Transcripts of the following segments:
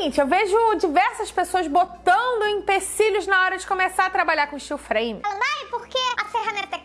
seguinte, eu vejo diversas pessoas botando empecilhos na hora de começar a trabalhar com steel frame. Falando, ai, porque a ferramenta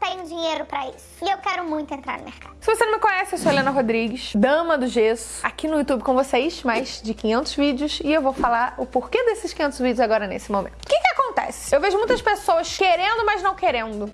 tenho dinheiro pra isso. E eu quero muito entrar no mercado. Se você não me conhece, eu sou Helena Rodrigues, dama do gesso, aqui no YouTube com vocês, mais de 500 vídeos, e eu vou falar o porquê desses 500 vídeos agora nesse momento. O que que acontece? Eu vejo muitas pessoas querendo, mas não querendo.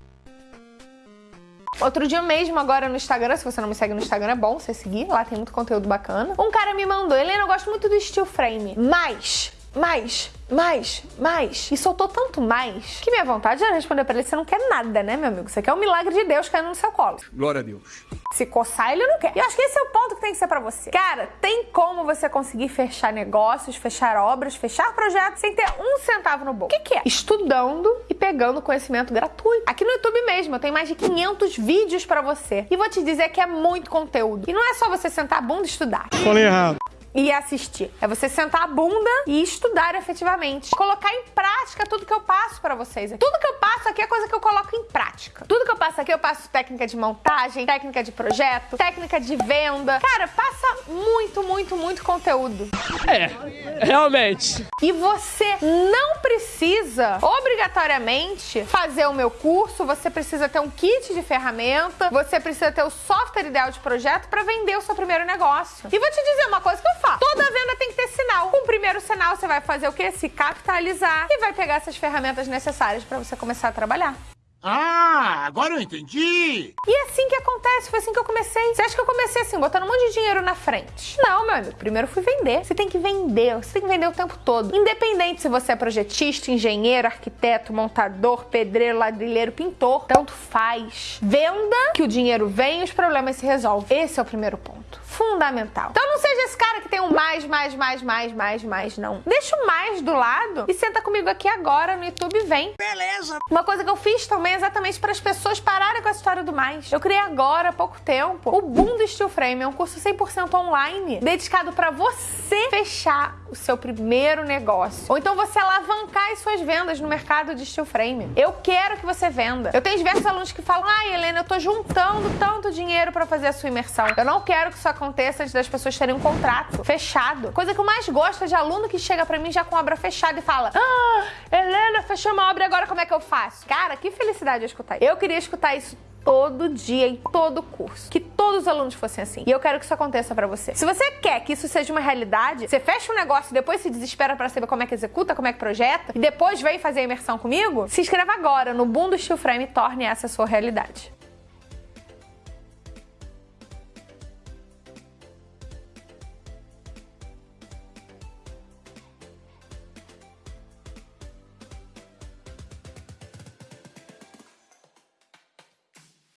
Outro dia mesmo, agora no Instagram, se você não me segue no Instagram, é bom você seguir, lá tem muito conteúdo bacana. Um cara me mandou, Helena, eu gosto muito do steel frame, mas mais, mais, mais. E soltou tanto mais que minha vontade era responder pra ele: você não quer nada, né, meu amigo? Você quer o milagre de Deus caindo no seu colo. Glória a Deus. Se coçar, ele não quer. E eu acho que esse é o ponto que tem que ser pra você. Cara, tem como você conseguir fechar negócios, fechar obras, fechar projetos sem ter um centavo no bolso. O que, que é? Estudando e pegando conhecimento gratuito. Aqui no YouTube mesmo, eu tenho mais de 500 vídeos pra você. E vou te dizer que é muito conteúdo. E não é só você sentar a bunda e estudar. Falei errado e assistir. É você sentar a bunda e estudar efetivamente. Colocar em prática tudo que eu passo para vocês. Tudo que eu passo aqui é coisa que eu coloco em prática. Tudo que eu passo aqui, eu passo técnica de montagem, técnica de projeto, técnica de venda. Cara, passa muito, muito, muito conteúdo. É, realmente. E você não precisa, obrigatoriamente, fazer o meu curso, você precisa ter um kit de ferramenta, você precisa ter o software ideal de projeto para vender o seu primeiro negócio. E vou te dizer uma coisa que eu sinal. Com o primeiro sinal, você vai fazer o quê? Se capitalizar e vai pegar essas ferramentas necessárias para você começar a trabalhar. Ah, agora eu entendi! E é assim que acontece, foi assim que eu comecei. Você acha que eu comecei assim, botando um monte de dinheiro na frente? Não, meu amigo, primeiro fui vender. Você tem que vender, você tem que vender o tempo todo. Independente se você é projetista, engenheiro, arquiteto, montador, pedreiro, ladrilheiro, pintor, tanto faz. Venda, que o dinheiro vem e os problemas se resolvem. Esse é o primeiro ponto fundamental. Então não seja esse cara que tem um mais, mais, mais, mais, mais, mais, não. Deixa o mais do lado e senta comigo aqui agora no YouTube vem. Beleza. Uma coisa que eu fiz também é exatamente para as pessoas pararem com a história do mais. Eu criei agora, há pouco tempo, o Boom do Steel Frame. É um curso 100% online, dedicado para você fechar o seu primeiro negócio. Ou então você alavancar as suas vendas no mercado de steel frame. Eu quero que você venda. Eu tenho diversos alunos que falam, ai, ah, Helena, eu tô juntando tanto dinheiro para fazer a sua imersão. Eu não quero que isso aconteça antes das pessoas terem um contrato fechado. Coisa que eu mais gosto é de aluno que chega para mim já com obra fechada e fala, ah, Helena, fechou uma obra agora como é que eu faço? Cara, que felicidade eu escutar isso. Eu queria escutar isso todo dia, em todo curso. Que todos os alunos fossem assim. E eu quero que isso aconteça para você. Se você quer que isso seja uma realidade, você fecha um negócio e depois se desespera para saber como é que executa, como é que projeta, e depois vem fazer a imersão comigo, se inscreva agora no Boom do Steel Frame e torne essa sua realidade.